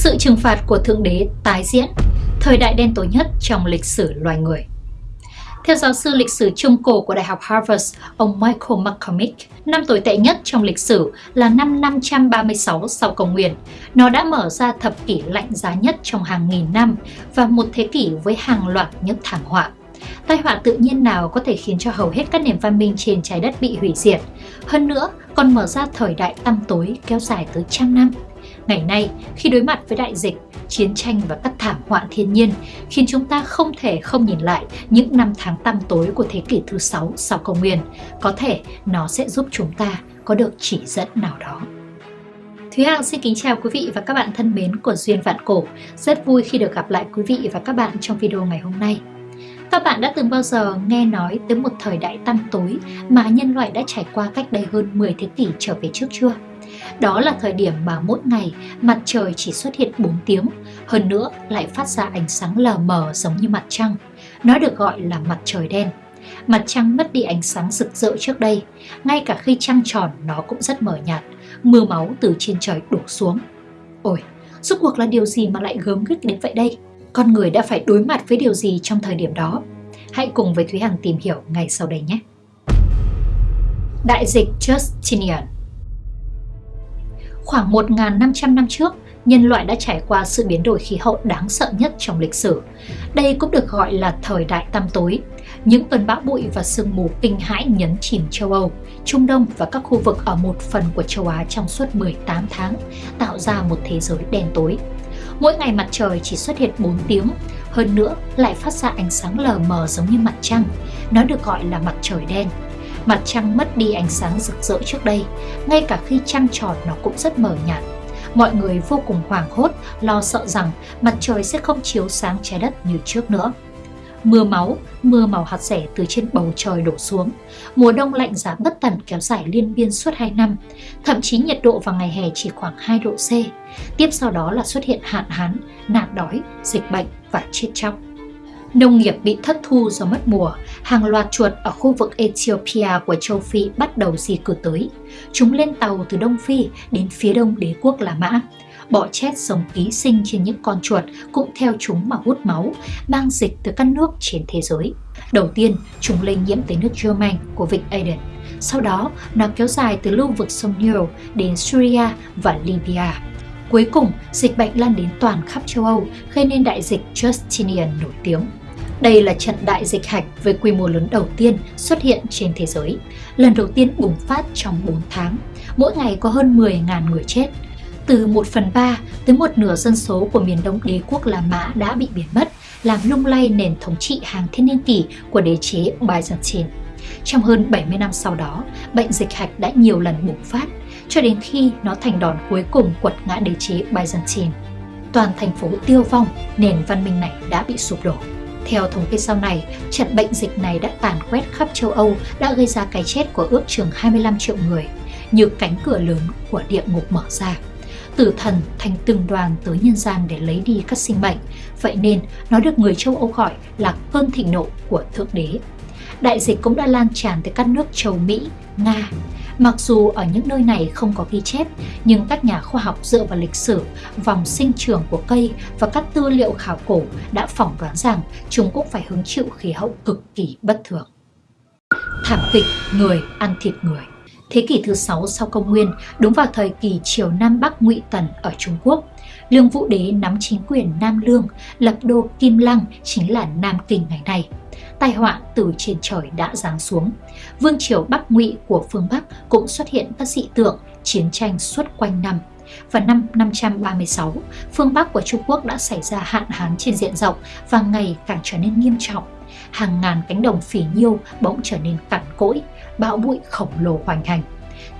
Sự trừng phạt của Thượng Đế tái diễn, thời đại đen tối nhất trong lịch sử loài người. Theo giáo sư lịch sử trung cổ của Đại học Harvard, ông Michael McCormick, năm tồi tệ nhất trong lịch sử là năm 536 sau công nguyên. Nó đã mở ra thập kỷ lạnh giá nhất trong hàng nghìn năm và một thế kỷ với hàng loạt những thảm họa. Tai họa tự nhiên nào có thể khiến cho hầu hết các nền văn minh trên trái đất bị hủy diệt. Hơn nữa, còn mở ra thời đại tăm tối kéo dài tới trăm năm. Ngày nay, khi đối mặt với đại dịch, chiến tranh và các thảm họa thiên nhiên khiến chúng ta không thể không nhìn lại những năm tháng tăm tối của thế kỷ thứ 6 sau công nguyên. Có thể nó sẽ giúp chúng ta có được chỉ dẫn nào đó. Thúy Hằng xin kính chào quý vị và các bạn thân mến của Duyên Vạn Cổ. Rất vui khi được gặp lại quý vị và các bạn trong video ngày hôm nay. Các bạn đã từng bao giờ nghe nói tới một thời đại tăm tối mà nhân loại đã trải qua cách đây hơn 10 thế kỷ trở về trước chưa? Đó là thời điểm mà mỗi ngày mặt trời chỉ xuất hiện 4 tiếng, hơn nữa lại phát ra ánh sáng lờ mờ giống như mặt trăng. Nó được gọi là mặt trời đen. Mặt trăng mất đi ánh sáng rực rỡ trước đây, ngay cả khi trăng tròn nó cũng rất mờ nhạt, mưa máu từ trên trời đổ xuống. Ôi, rốt cuộc là điều gì mà lại gớm ghiếc đến vậy đây? Con người đã phải đối mặt với điều gì trong thời điểm đó? Hãy cùng với Thúy Hằng tìm hiểu ngay sau đây nhé! Đại dịch Justinian Khoảng 1.500 năm trước, nhân loại đã trải qua sự biến đổi khí hậu đáng sợ nhất trong lịch sử. Đây cũng được gọi là thời đại tăm tối. Những cơn bão bụi và sương mù kinh hãi nhấn chìm châu Âu, Trung Đông và các khu vực ở một phần của châu Á trong suốt 18 tháng, tạo ra một thế giới đen tối. Mỗi ngày mặt trời chỉ xuất hiện 4 tiếng, hơn nữa lại phát ra ánh sáng lờ mờ giống như mặt trăng. Nó được gọi là mặt trời đen. Mặt trăng mất đi ánh sáng rực rỡ trước đây, ngay cả khi trăng tròn nó cũng rất mờ nhạt. Mọi người vô cùng hoảng hốt, lo sợ rằng mặt trời sẽ không chiếu sáng trái đất như trước nữa. Mưa máu, mưa màu hạt rẻ từ trên bầu trời đổ xuống. Mùa đông lạnh giá bất tận kéo dài liên biên suốt 2 năm, thậm chí nhiệt độ vào ngày hè chỉ khoảng 2 độ C. Tiếp sau đó là xuất hiện hạn hán, nạn đói, dịch bệnh và chết chóc. Nông nghiệp bị thất thu do mất mùa, hàng loạt chuột ở khu vực Ethiopia của châu Phi bắt đầu di cư tới. Chúng lên tàu từ Đông Phi đến phía đông đế quốc La Mã. Bọ chết sống ký sinh trên những con chuột cũng theo chúng mà hút máu, mang dịch từ các nước trên thế giới. Đầu tiên, chúng lây nhiễm tới nước German của vịnh Aden. Sau đó, nó kéo dài từ lưu vực sông Nile đến Syria và Libya. Cuối cùng, dịch bệnh lan đến toàn khắp châu Âu, gây nên đại dịch Justinian nổi tiếng. Đây là trận đại dịch hạch với quy mô lớn đầu tiên xuất hiện trên thế giới, lần đầu tiên bùng phát trong 4 tháng. Mỗi ngày có hơn 10.000 người chết. Từ 1 phần 3 tới một nửa dân số của miền đông đế quốc La Mã đã bị biến mất, làm lung lay nền thống trị hàng thiên niên kỷ của đế chế Byzantine. Trong hơn 70 năm sau đó, bệnh dịch hạch đã nhiều lần bùng phát, cho đến khi nó thành đòn cuối cùng quật ngã đế chế Byzantine. Toàn thành phố tiêu vong, nền văn minh này đã bị sụp đổ. Theo thống kê sau này, trận bệnh dịch này đã tàn quét khắp châu Âu, đã gây ra cái chết của ước chừng 25 triệu người, như cánh cửa lớn của địa ngục mở ra. Tử thần thành từng đoàn tới nhân gian để lấy đi các sinh mệnh, vậy nên nó được người châu Âu gọi là cơn thịnh nộ của Thượng Đế. Đại dịch cũng đã lan tràn tới các nước châu Mỹ, Nga, Mặc dù ở những nơi này không có ghi chép, nhưng các nhà khoa học dựa vào lịch sử, vòng sinh trưởng của cây và các tư liệu khảo cổ đã phỏng đoán rằng chúng cũng phải hứng chịu khí hậu cực kỳ bất thường. Thảm kịch người ăn thịt người. Thế kỷ thứ 6 sau công nguyên, đúng vào thời kỳ triều Nam Bắc Ngụy Tần ở Trung Quốc, Lương Vũ Đế nắm chính quyền Nam Lương, lập đô Kim Lăng chính là Nam Kinh ngày nay tai họa từ trên trời đã giáng xuống. Vương triều Bắc Ngụy của phương Bắc cũng xuất hiện các dị tượng chiến tranh suốt quanh năm. Vào năm 536, phương Bắc của Trung Quốc đã xảy ra hạn hán trên diện rộng và ngày càng trở nên nghiêm trọng. Hàng ngàn cánh đồng phỉ nhiêu bỗng trở nên cằn cỗi, bão bụi khổng lồ hoành hành.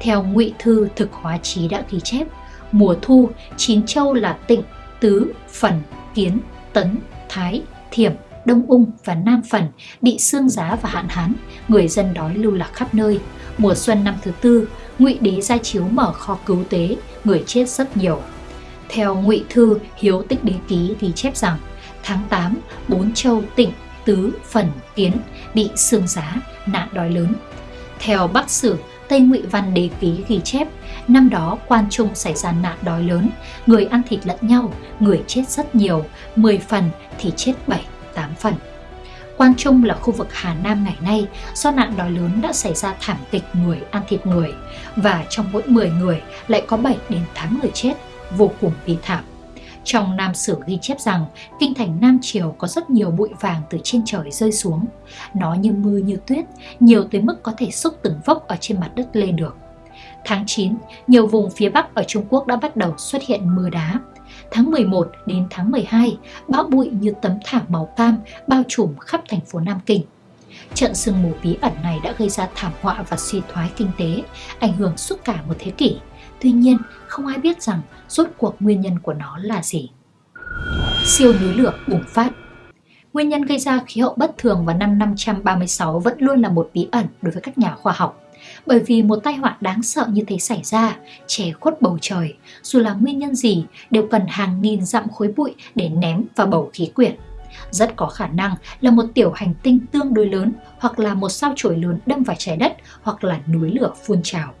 Theo Ngụy Thư Thực Hóa Chí đã ghi chép, mùa thu, chín châu là tịnh, tứ, phần, kiến, tấn, thái, thiểm, Đông Ung và Nam Phần bị xương giá và hạn hán, người dân đói lưu lạc khắp nơi. Mùa xuân năm thứ tư, Ngụy Đế ra chiếu mở kho cứu tế, người chết rất nhiều. Theo Ngụy Thư Hiếu Tích Đế Ký thì chép rằng, tháng 8, bốn châu tịnh, tứ, phần, kiến bị xương giá, nạn đói lớn. Theo Bắc Sử Tây Ngụy Văn Đế Ký ghi chép, năm đó quan trung xảy ra nạn đói lớn, người ăn thịt lẫn nhau, người chết rất nhiều, 10 phần thì chết 7, 8 phần. Quan Trung là khu vực Hà Nam ngày nay do nạn đói lớn đã xảy ra thảm kịch người ăn thịt người và trong mỗi 10 người lại có 7 đến 8 người chết, vô cùng bi thảm. Trong Nam Sử ghi chép rằng kinh thành Nam Triều có rất nhiều bụi vàng từ trên trời rơi xuống. Nó như mưa như tuyết, nhiều tới mức có thể xúc từng vốc ở trên mặt đất lên được. Tháng 9, nhiều vùng phía Bắc ở Trung Quốc đã bắt đầu xuất hiện mưa đá. Tháng 11 đến tháng 12, bão bụi như tấm thảm màu cam bao trùm khắp thành phố Nam Kinh. Trận sương mù bí ẩn này đã gây ra thảm họa và suy thoái kinh tế, ảnh hưởng suốt cả một thế kỷ. Tuy nhiên, không ai biết rằng rốt cuộc nguyên nhân của nó là gì. Siêu núi lửa bùng phát Nguyên nhân gây ra khí hậu bất thường vào năm 536 vẫn luôn là một bí ẩn đối với các nhà khoa học. Bởi vì một tai họa đáng sợ như thế xảy ra, che khuất bầu trời, dù là nguyên nhân gì đều cần hàng nghìn dặm khối bụi để ném vào bầu khí quyển. Rất có khả năng là một tiểu hành tinh tương đối lớn hoặc là một sao chổi lớn đâm vào trái đất hoặc là núi lửa phun trào.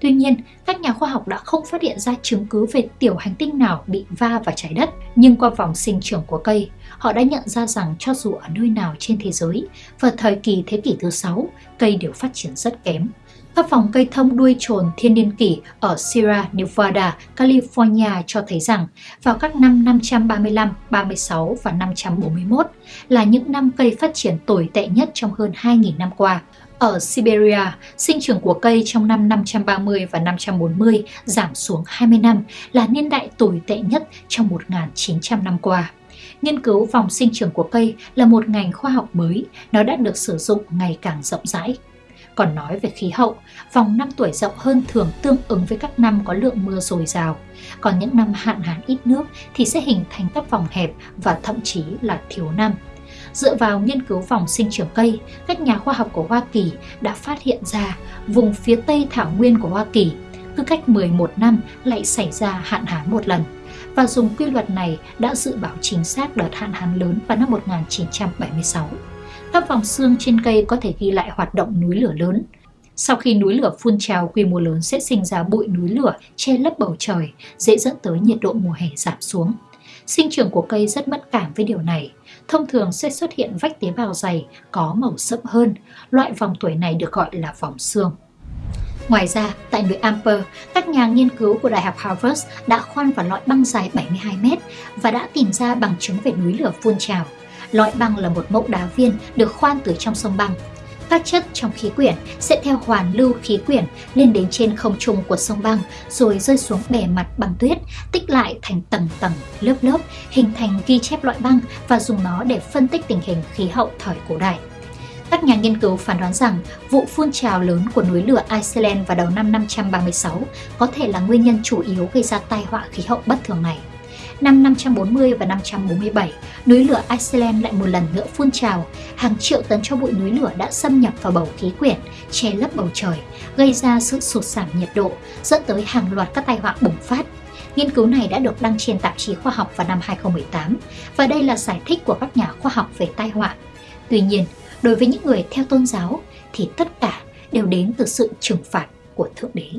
Tuy nhiên, các nhà khoa học đã không phát hiện ra chứng cứ về tiểu hành tinh nào bị va vào trái đất, nhưng qua vòng sinh trưởng của cây, họ đã nhận ra rằng cho dù ở nơi nào trên thế giới, vào thời kỳ thế kỷ thứ 6, cây đều phát triển rất kém. Các phòng cây thông đuôi trồn thiên niên kỷ ở Sierra Nevada, California cho thấy rằng vào các năm 535, 36 và 541 là những năm cây phát triển tồi tệ nhất trong hơn 2.000 năm qua. Ở Siberia, sinh trưởng của cây trong năm 530 và 540 giảm xuống 20 năm là niên đại tồi tệ nhất trong 1.900 năm qua. Nghiên cứu vòng sinh trưởng của cây là một ngành khoa học mới, nó đã được sử dụng ngày càng rộng rãi. Còn nói về khí hậu, vòng năm tuổi rộng hơn thường tương ứng với các năm có lượng mưa dồi dào. Còn những năm hạn hán ít nước thì sẽ hình thành các vòng hẹp và thậm chí là thiếu năm. Dựa vào nghiên cứu vòng sinh trưởng cây, các nhà khoa học của Hoa Kỳ đã phát hiện ra vùng phía tây thảo nguyên của Hoa Kỳ cứ cách 11 năm lại xảy ra hạn hán một lần và dùng quy luật này đã dự báo chính xác đợt hạn hán lớn vào năm 1976. Các vòng xương trên cây có thể ghi lại hoạt động núi lửa lớn. Sau khi núi lửa phun trào quy mô lớn sẽ sinh ra bụi núi lửa che lấp bầu trời, dễ dẫn tới nhiệt độ mùa hè giảm xuống. Sinh trưởng của cây rất mất cảm với điều này. Thông thường sẽ xuất hiện vách tế bào dày có màu sẫm hơn. Loại vòng tuổi này được gọi là vòng xương. Ngoài ra, tại núi Amper, các nhà nghiên cứu của Đại học Harvard đã khoan vào lõi băng dài 72 mét và đã tìm ra bằng chứng về núi lửa phun trào. Lõi băng là một mẫu đá viên được khoan từ trong sông băng. Các chất trong khí quyển sẽ theo hoàn lưu khí quyển lên đến trên không trung của sông băng rồi rơi xuống bề mặt băng tuyết, tích lại thành tầng tầng, lớp lớp, hình thành ghi chép loại băng và dùng nó để phân tích tình hình khí hậu thời cổ đại. Các nhà nghiên cứu phán đoán rằng vụ phun trào lớn của núi lửa Iceland vào đầu năm 536 có thể là nguyên nhân chủ yếu gây ra tai họa khí hậu bất thường này. Năm 540 và 547, núi lửa Iceland lại một lần nữa phun trào, hàng triệu tấn cho bụi núi lửa đã xâm nhập vào bầu khí quyển, che lấp bầu trời, gây ra sự sụt giảm nhiệt độ, dẫn tới hàng loạt các tai họa bùng phát. Nghiên cứu này đã được đăng trên tạp chí khoa học vào năm 2018 và đây là giải thích của các nhà khoa học về tai họa. Tuy nhiên, đối với những người theo tôn giáo thì tất cả đều đến từ sự trừng phạt của Thượng Đế.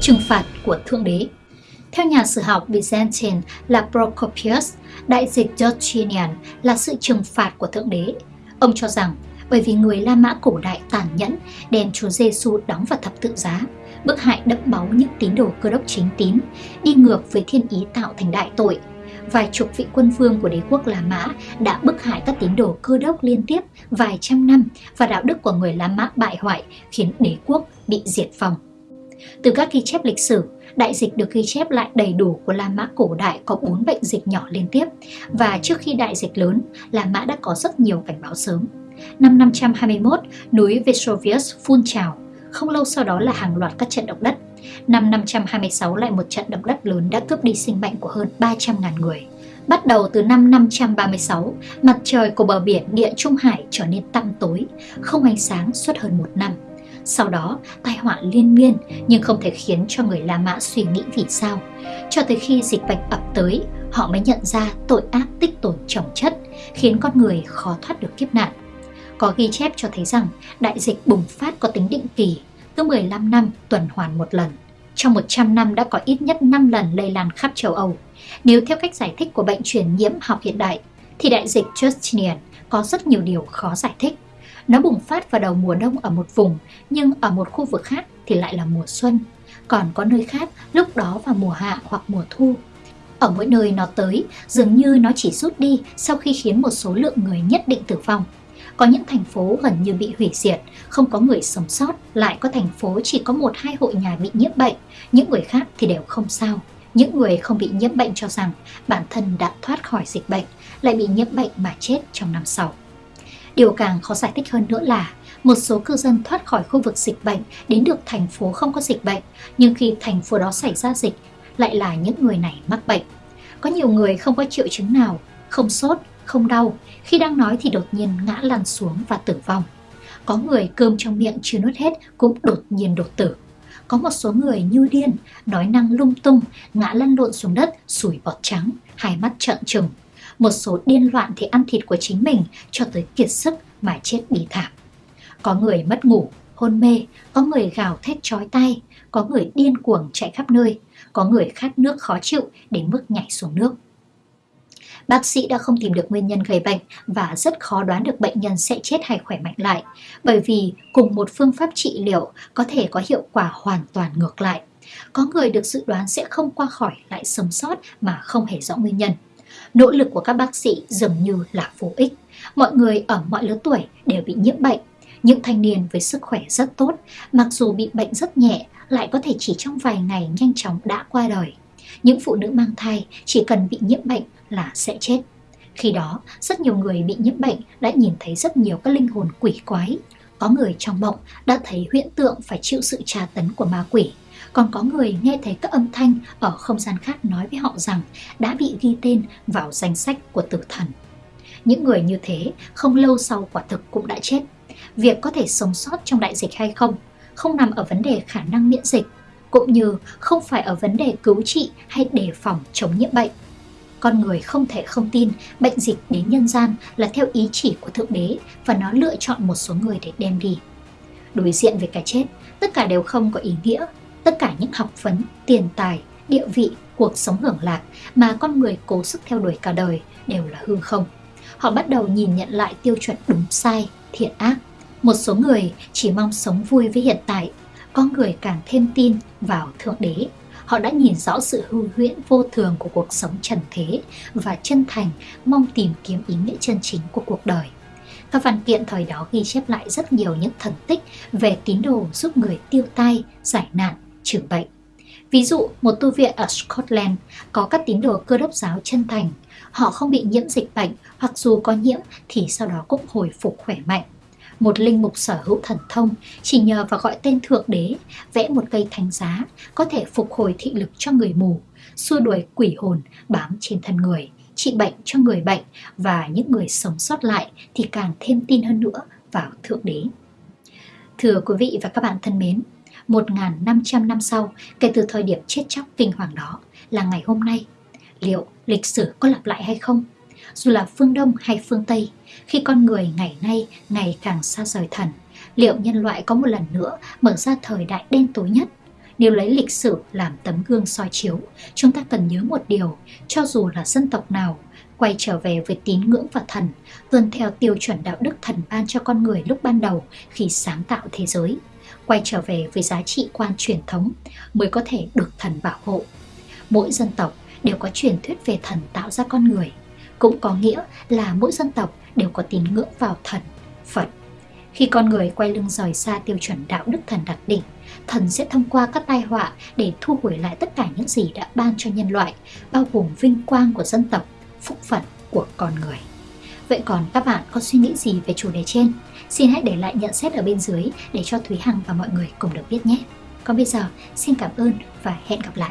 Trừng phạt của Thượng Đế theo nhà sử học Byzantine là Procopius, đại dịch Justinian là sự trừng phạt của Thượng Đế. Ông cho rằng bởi vì người La Mã cổ đại tàn nhẫn đem Chúa Giêsu đóng vào thập tự giá, bức hại đẫm máu những tín đồ cơ đốc chính tín, đi ngược với thiên ý tạo thành đại tội. Vài chục vị quân vương của đế quốc La Mã đã bức hại các tín đồ cơ đốc liên tiếp vài trăm năm và đạo đức của người La Mã bại hoại khiến đế quốc bị diệt vong. Từ các ghi chép lịch sử, đại dịch được ghi chép lại đầy đủ của La Mã cổ đại có 4 bệnh dịch nhỏ liên tiếp và trước khi đại dịch lớn, La Mã đã có rất nhiều cảnh báo sớm. Năm 521, núi Vesuvius phun trào, không lâu sau đó là hàng loạt các trận động đất. Năm 526 lại một trận động đất lớn đã cướp đi sinh mệnh của hơn 300.000 người. Bắt đầu từ năm 536, mặt trời của bờ biển địa Trung Hải trở nên tăm tối, không ánh sáng suốt hơn một năm. Sau đó, tai họa liên miên nhưng không thể khiến cho người La Mã suy nghĩ vì sao. Cho tới khi dịch bệnh ập tới, họ mới nhận ra tội ác tích tồn chồng chất, khiến con người khó thoát được kiếp nạn. Có ghi chép cho thấy rằng đại dịch bùng phát có tính định kỳ, cứ 15 năm tuần hoàn một lần. Trong 100 năm đã có ít nhất 5 lần lây lan khắp châu Âu. Nếu theo cách giải thích của bệnh truyền nhiễm học hiện đại, thì đại dịch Justinian có rất nhiều điều khó giải thích. Nó bùng phát vào đầu mùa đông ở một vùng, nhưng ở một khu vực khác thì lại là mùa xuân. Còn có nơi khác lúc đó vào mùa hạ hoặc mùa thu. Ở mỗi nơi nó tới, dường như nó chỉ rút đi sau khi khiến một số lượng người nhất định tử vong. Có những thành phố gần như bị hủy diệt, không có người sống sót, lại có thành phố chỉ có một hai hộ nhà bị nhiễm bệnh, những người khác thì đều không sao. Những người không bị nhiễm bệnh cho rằng bản thân đã thoát khỏi dịch bệnh, lại bị nhiễm bệnh mà chết trong năm sau. Điều càng khó giải thích hơn nữa là một số cư dân thoát khỏi khu vực dịch bệnh đến được thành phố không có dịch bệnh, nhưng khi thành phố đó xảy ra dịch lại là những người này mắc bệnh. Có nhiều người không có triệu chứng nào, không sốt, không đau, khi đang nói thì đột nhiên ngã lăn xuống và tử vong. Có người cơm trong miệng chưa nuốt hết cũng đột nhiên đột tử. Có một số người như điên, nói năng lung tung, ngã lăn lộn xuống đất, sủi bọt trắng, hai mắt trợn trừng. Một số điên loạn thì ăn thịt của chính mình cho tới kiệt sức mà chết bí thảm. Có người mất ngủ, hôn mê, có người gào thét chói tay, có người điên cuồng chạy khắp nơi, có người khát nước khó chịu đến mức nhảy xuống nước. Bác sĩ đã không tìm được nguyên nhân gây bệnh và rất khó đoán được bệnh nhân sẽ chết hay khỏe mạnh lại, bởi vì cùng một phương pháp trị liệu có thể có hiệu quả hoàn toàn ngược lại. Có người được dự đoán sẽ không qua khỏi lại sống sót mà không hề rõ nguyên nhân. Nỗ lực của các bác sĩ dường như là vô ích. Mọi người ở mọi lứa tuổi đều bị nhiễm bệnh. Những thanh niên với sức khỏe rất tốt, mặc dù bị bệnh rất nhẹ, lại có thể chỉ trong vài ngày nhanh chóng đã qua đời. Những phụ nữ mang thai chỉ cần bị nhiễm bệnh là sẽ chết. Khi đó, rất nhiều người bị nhiễm bệnh đã nhìn thấy rất nhiều các linh hồn quỷ quái. Có người trong mộng đã thấy hiện tượng phải chịu sự tra tấn của ma quỷ. Còn có người nghe thấy các âm thanh ở không gian khác nói với họ rằng đã bị ghi tên vào danh sách của tử thần. Những người như thế không lâu sau quả thực cũng đã chết. Việc có thể sống sót trong đại dịch hay không không nằm ở vấn đề khả năng miễn dịch, cũng như không phải ở vấn đề cứu trị hay đề phòng chống nhiễm bệnh. Con người không thể không tin bệnh dịch đến nhân gian là theo ý chỉ của Thượng Đế và nó lựa chọn một số người để đem đi. Đối diện với cái chết, tất cả đều không có ý nghĩa. Tất cả những học vấn, tiền tài, địa vị, cuộc sống hưởng lạc mà con người cố sức theo đuổi cả đời đều là hư không. Họ bắt đầu nhìn nhận lại tiêu chuẩn đúng sai, thiện ác. Một số người chỉ mong sống vui với hiện tại, có người càng thêm tin vào Thượng Đế Họ đã nhìn rõ sự hư huyễn vô thường của cuộc sống trần thế và chân thành mong tìm kiếm ý nghĩa chân chính của cuộc đời. Các văn kiện thời đó ghi chép lại rất nhiều những thần tích về tín đồ giúp người tiêu tai, giải nạn, trừ bệnh. Ví dụ, một tu viện ở Scotland có các tín đồ cơ đốc giáo chân thành. Họ không bị nhiễm dịch bệnh hoặc dù có nhiễm thì sau đó cũng hồi phục khỏe mạnh một linh mục sở hữu thần thông chỉ nhờ vào gọi tên thượng đế vẽ một cây thánh giá có thể phục hồi thị lực cho người mù xua đuổi quỷ hồn bám trên thân người trị bệnh cho người bệnh và những người sống sót lại thì càng thêm tin hơn nữa vào thượng đế thưa quý vị và các bạn thân mến 1.500 năm sau kể từ thời điểm chết chóc kinh hoàng đó là ngày hôm nay liệu lịch sử có lặp lại hay không dù là phương Đông hay phương Tây, khi con người ngày nay ngày càng xa rời thần, liệu nhân loại có một lần nữa mở ra thời đại đen tối nhất? Nếu lấy lịch sử làm tấm gương soi chiếu, chúng ta cần nhớ một điều, cho dù là dân tộc nào, quay trở về với tín ngưỡng và thần, tuân theo tiêu chuẩn đạo đức thần ban cho con người lúc ban đầu khi sáng tạo thế giới, quay trở về với giá trị quan truyền thống mới có thể được thần bảo hộ. Mỗi dân tộc đều có truyền thuyết về thần tạo ra con người – cũng có nghĩa là mỗi dân tộc đều có tín ngưỡng vào thần, Phật. Khi con người quay lưng rời xa tiêu chuẩn đạo đức thần đặt định, thần sẽ thông qua các tai họa để thu hồi lại tất cả những gì đã ban cho nhân loại, bao gồm vinh quang của dân tộc, phúc phận của con người. Vậy còn các bạn có suy nghĩ gì về chủ đề trên? Xin hãy để lại nhận xét ở bên dưới để cho Thúy Hằng và mọi người cùng được biết nhé. Còn bây giờ, xin cảm ơn và hẹn gặp lại.